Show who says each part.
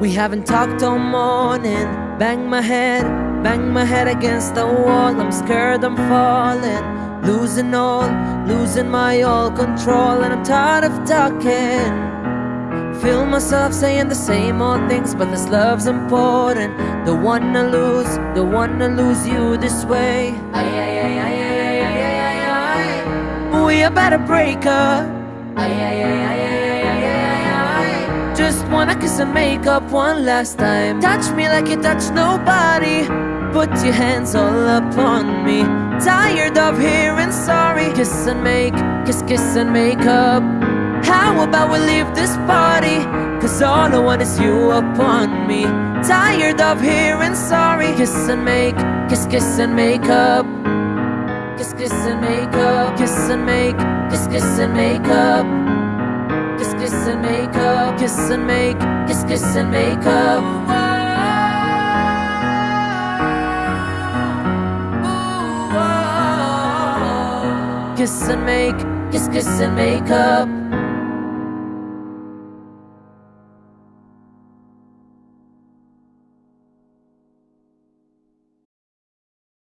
Speaker 1: We haven't talked all morning. Bang my head, bang my head against the wall. I'm scared I'm falling. Losing all, losing my all control. And I'm tired of talking. Feel myself saying the same old things But this love's important. Don't wanna lose, don't wanna lose you this way. We had better break up. Just wanna kiss and make up one last time. Touch me like you touch nobody. Put your hands all up on me. Tired of hearing sorry. Kiss and make, kiss, kiss and make up. How about we leave this party? Cause all I want is you upon me. Tired of hearing sorry. Kiss and make, kiss, kiss and make up. Kiss, kiss and make up. Kiss and make, kiss, kiss and make up. Kiss and make, kiss, kiss and make up. Kiss and make, kiss, kiss and make up.